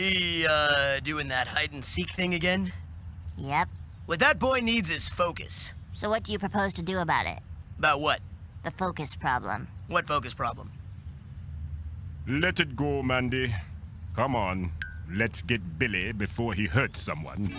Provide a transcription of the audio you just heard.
He, uh, doing that hide and seek thing again? Yep. What that boy needs is focus. So what do you propose to do about it? About what? The focus problem. What focus problem? Let it go, Mandy. Come on. Let's get Billy before he hurts someone.